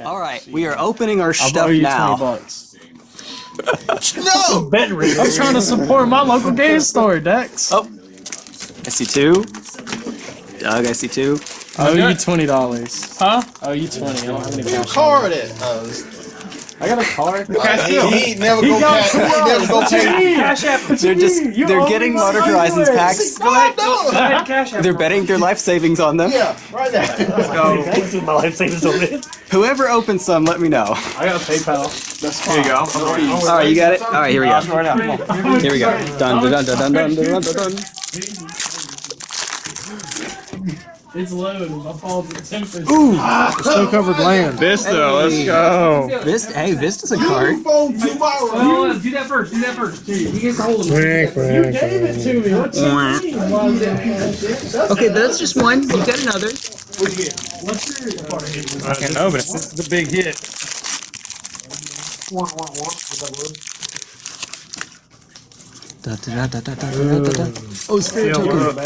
All right, we are opening our I'll stuff you now. 20 bucks. No! I'm trying to support my local game store, Dex. Oh, I see two. Doug, I see two. I owe you twenty dollars. Huh? I owe you twenty. I don't have any Your cash. card at? Uh, I got a card. he, he never go cash. He never go pay. Cash app. They're just they're getting Modern Horizons packs. Go ahead. Go, go ahead. Cash app. They're betting their life savings on them. Yeah, right there. Go. Thanks with my life savings on it. Whoever opens some, let me know. I got a PayPal. Here you go. All right, you got it. All right, here we go. Right now. Come on. Here we go. Dun dun dun dun dun dun dun dun. It's loaded. My phone's at ten percent. Snow covered land. Vista, let's go. Vista, hey, Vista's a card. Phone tomorrow. Well, uh, do that first. Do that first. Here, you get the hold of it. You gave it to me. What you mean? Why is that- Okay, that's just one. You got another. What's your I don't know, but it's, it's a big hit. Da, da, da, da, da, da, da, da. Oh, spirit token.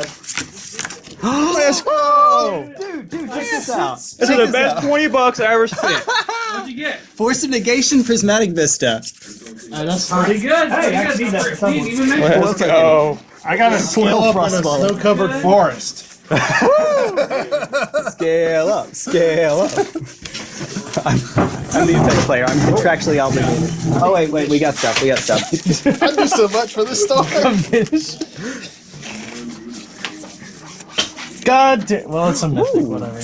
Let's go! Dude, dude, check this out. This is the best 20 bucks I ever spent. What'd you get? Force of negation, prismatic vista. Uh, that's Pretty good. Hey, Pretty I good. can see that for someone. Let's go. I got a scale up on a snow covered forest. Scale up, scale up. I'm, I'm the effect player. I'm contractually obligated. Oh wait, wait, we got stuff. We got stuff. I do so much for this store. God damn. Well, it's a mythic, whatever.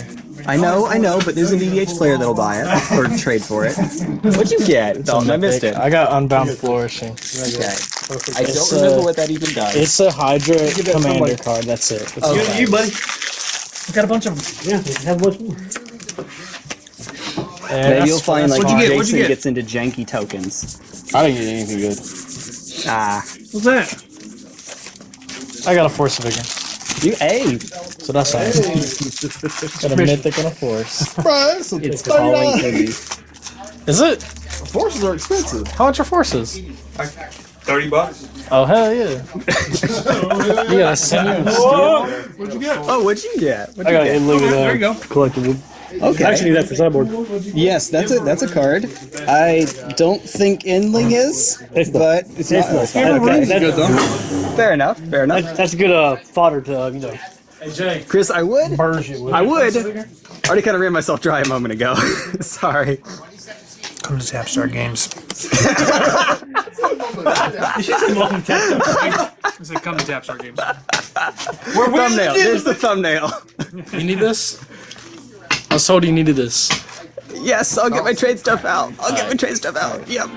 I know, I know, but there's an EDH player that'll buy it or trade for it. What'd you get? Dalton, I missed it. I got Unbound Flourishing. Okay. I don't remember what that even does. It's a Hydra commander card. That's it. It's Okay. You, buddy. We got a bunch of them. Yeah, Maybe that's- you'll find like you get? Jason you get? gets into janky tokens. I didn't get anything good. Ah, What's that? I got a Force of Vigor. You a. So that's nice. got a mythic and a Force. Bro, it's, It's calling. Is it? Forces are expensive. How much are Forces? 30 bucks. Oh hell yeah! you got a Simian What'd you get? Oh, what'd you get? What'd I you got get? it. Look at that. There you go. Collectible. Okay. I actually need that for sideboard. Yes, that's a that's a card. I don't think Endling is, but it's not. That's, Okay. that's, Fair enough. Fair enough. that's a good uh, fodder to uh, you know Chris, I would. burge it with. I would. Already kind of ran myself dry a moment ago. Sorry. Come to Tapstar Games. I said come to Tapstar Games. Thumbnail. There's the thumbnail. You need this? I was told you needed this. Yes, I'll get my oh. trade stuff out. I'll get my trade stuff out. Yep.